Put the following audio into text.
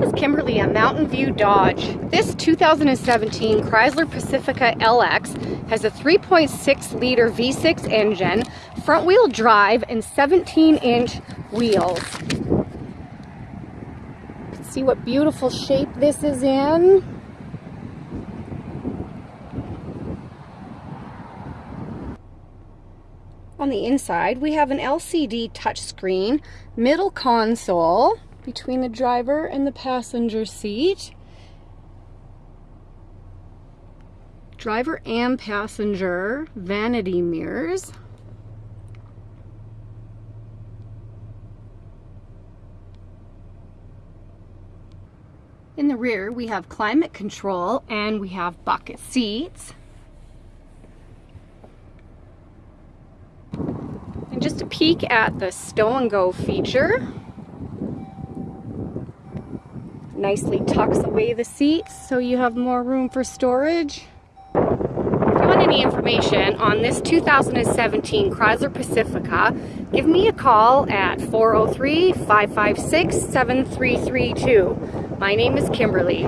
is Kimberly at Mountain View Dodge. This 2017 Chrysler Pacifica LX has a 3.6 liter V6 engine, front wheel drive, and 17 inch wheels. See what beautiful shape this is in. On the inside, we have an LCD touchscreen, middle console, between the driver and the passenger seat. Driver and passenger vanity mirrors. In the rear, we have climate control and we have bucket seats. And just a peek at the stow and go feature nicely tucks away the seats so you have more room for storage. If you want any information on this 2017 Chrysler Pacifica, give me a call at 403-556-7332. My name is Kimberly.